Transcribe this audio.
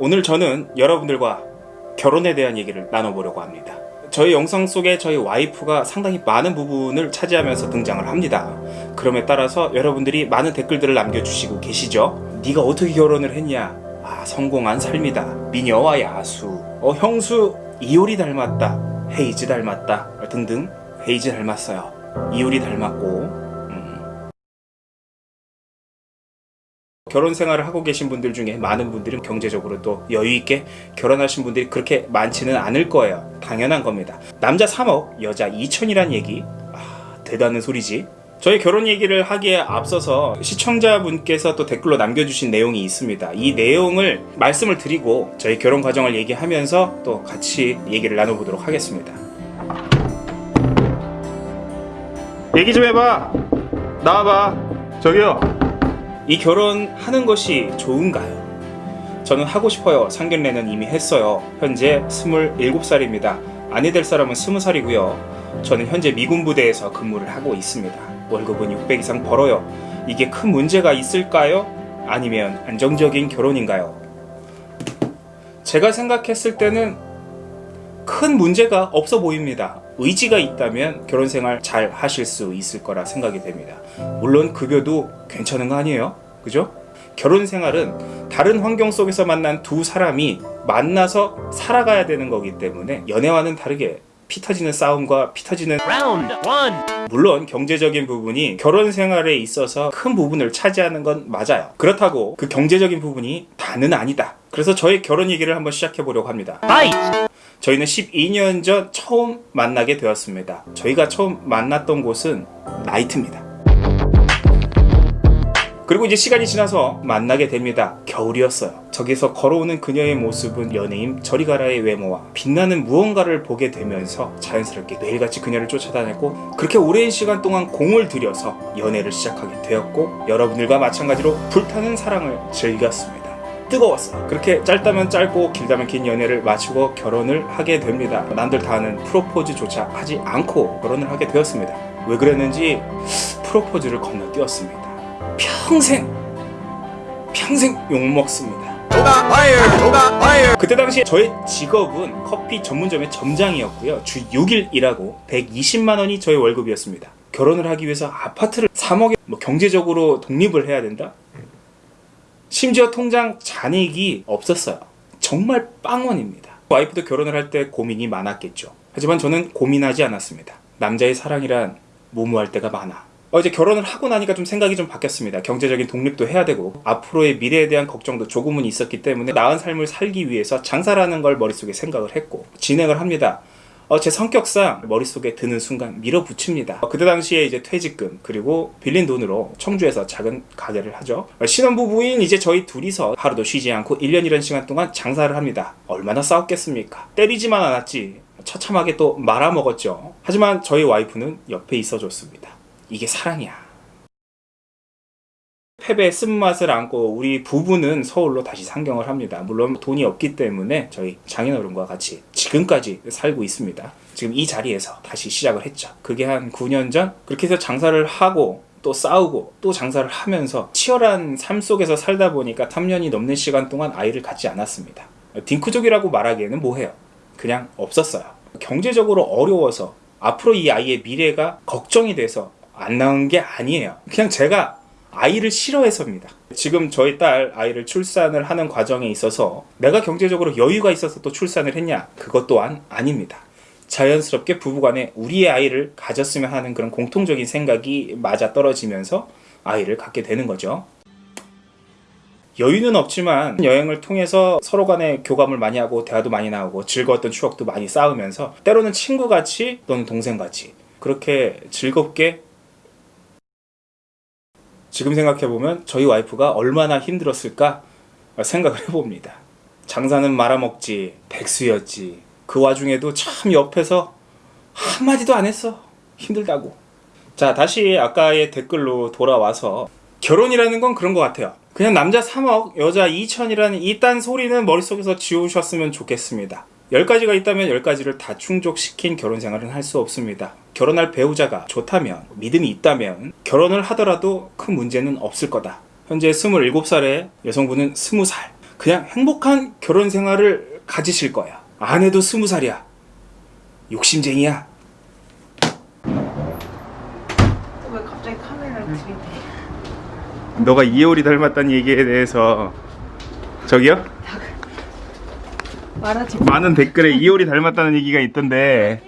오늘 저는 여러분들과 결혼에 대한 얘기를 나눠보려고 합니다. 저희 영상 속에 저희 와이프가 상당히 많은 부분을 차지하면서 등장을 합니다. 그럼에 따라서 여러분들이 많은 댓글들을 남겨주시고 계시죠? 네가 어떻게 결혼을 했냐? 아 성공한 삶이다. 미녀와 야수. 어 형수 이효리 닮았다. 헤이즈 닮았다. 등등 헤이즈 닮았어요. 이효리 닮았고 결혼 생활을 하고 계신 분들 중에 많은 분들은 경제적으로 또 여유 있게 결혼하신 분들이 그렇게 많지는 않을 거예요. 당연한 겁니다. 남자 3억, 여자 2천이란 얘기. 아, 대단한 소리지. 저희 결혼 얘기를 하기에 앞서서 시청자분께서 또 댓글로 남겨주신 내용이 있습니다. 이 내용을 말씀을 드리고 저희 결혼 과정을 얘기하면서 또 같이 얘기를 나눠보도록 하겠습니다. 얘기 좀 해봐. 나와봐. 저기요. 이 결혼하는 것이 좋은가요? 저는 하고 싶어요. 상견례는 이미 했어요. 현재 27살입니다. 아내 될 사람은 20살이고요. 저는 현재 미군 부대에서 근무를 하고 있습니다. 월급은 600 이상 벌어요. 이게 큰 문제가 있을까요? 아니면 안정적인 결혼인가요? 제가 생각했을 때는 큰 문제가 없어 보입니다. 의지가 있다면 결혼 생활 잘 하실 수 있을 거라 생각이 됩니다. 물론 급여도 괜찮은 거 아니에요? 그죠? 결혼 생활은 다른 환경 속에서 만난 두 사람이 만나서 살아가야 되는 거기 때문에 연애와는 다르게 피 터지는 싸움과 피 터지는 물론 경제적인 부분이 결혼 생활에 있어서 큰 부분을 차지하는 건 맞아요 그렇다고 그 경제적인 부분이 다는 아니다 그래서 저의 결혼 얘기를 한번 시작해 보려고 합니다 저희는 12년 전 처음 만나게 되었습니다 저희가 처음 만났던 곳은 나이트입니다 그리고 이제 시간이 지나서 만나게 됩니다. 겨울이었어요. 저기서 걸어오는 그녀의 모습은 연예인 저리가라의 외모와 빛나는 무언가를 보게 되면서 자연스럽게 매일같이 그녀를 쫓아다녔고 그렇게 오랜 시간 동안 공을 들여서 연애를 시작하게 되었고 여러분들과 마찬가지로 불타는 사랑을 즐겼습니다. 뜨거웠어요. 그렇게 짧다면 짧고 길다면 긴 연애를 마치고 결혼을 하게 됩니다. 남들 다 하는 프로포즈조차 하지 않고 결혼을 하게 되었습니다. 왜 그랬는지 프로포즈를 건너뛰었습니다. 평생 평생 욕먹습니다 그때 당시에 저의 직업은 커피 전문점의 점장이었고요 주 6일 일하고 120만원이 저의 월급이었습니다 결혼을 하기 위해서 아파트를 3억에 뭐 경제적으로 독립을 해야 된다? 심지어 통장 잔액이 없었어요. 정말 빵원입니다. 와이프도 결혼을 할 때 고민이 많았겠죠. 하지만 저는 고민하지 않았습니다. 남자의 사랑이란 무모할 때가 많아. 어, 이제 결혼을 하고 나니까 좀 생각이 좀 바뀌었습니다. 경제적인 독립도 해야 되고 앞으로의 미래에 대한 걱정도 조금은 있었기 때문에 나은 삶을 살기 위해서 장사라는 걸 머릿속에 생각을 했고 진행을 합니다. 어, 제 성격상 머릿속에 드는 순간 밀어붙입니다. 어, 그때 당시에 이제 퇴직금 그리고 빌린 돈으로 청주에서 작은 가게를 하죠. 어, 신혼부부인 이제 저희 둘이서 하루도 쉬지 않고 1년이라는 시간 동안 장사를 합니다. 얼마나 싸웠겠습니까? 때리지만 않았지 처참하게 또 말아먹었죠. 하지만 저희 와이프는 옆에 있어줬습니다. 이게 사랑이야. 패배의 쓴맛을 안고 우리 부부는 서울로 다시 상경을 합니다. 물론 돈이 없기 때문에 저희 장인어른과 같이 지금까지 살고 있습니다. 지금 이 자리에서 다시 시작을 했죠. 그게 한 9년 전 그렇게 해서 장사를 하고 또 싸우고 또 장사를 하면서 치열한 삶 속에서 살다 보니까 3년이 넘는 시간 동안 아이를 갖지 않았습니다. 딩크족이라고 말하기에는 뭐해요. 그냥 없었어요. 경제적으로 어려워서 앞으로 이 아이의 미래가 걱정이 돼서 안 나온 게 아니에요. 그냥 제가 아이를 싫어해서입니다. 지금 저희 딸 아이를 출산을 하는 과정에 있어서 내가 경제적으로 여유가 있어서 또 출산을 했냐? 그것 또한 아닙니다. 자연스럽게 부부간에 우리의 아이를 가졌으면 하는 그런 공통적인 생각이 맞아 떨어지면서 아이를 갖게 되는 거죠. 여유는 없지만 여행을 통해서 서로 간에 교감을 많이 하고 대화도 많이 나오고 즐거웠던 추억도 많이 쌓으면서 때로는 친구같이 또는 동생같이 그렇게 즐겁게 지금 생각해보면 저희 와이프가 얼마나 힘들었을까 생각을 해봅니다. 장사는 말아먹지 백수였지. 그 와중에도 참 옆에서 한마디도 안 했어. 힘들다고. 자 다시 아까의 댓글로 돌아와서 결혼이라는 건 그런 것 같아요. 그냥 남자 3억 여자 2천이라는 이딴 소리는 머릿속에서 지우셨으면 좋겠습니다 10가지가 있다면 10가지를 다 충족시킨 결혼 생활은 할 수 없습니다. 결혼할 배우자가 좋다면, 믿음이 있다면 결혼을 하더라도 큰 문제는 없을 거다. 현재 27살의 여성분은 20살. 그냥 행복한 결혼 생활을 가지실 거야. 아내도 스무 살이야. 욕심쟁이야. 왜 갑자기 카메라를 들이대? 너가 이효리 닮았다는 얘기에 대해서 저기요? 많은 댓글에 이효리 닮았다는 얘기가 있던데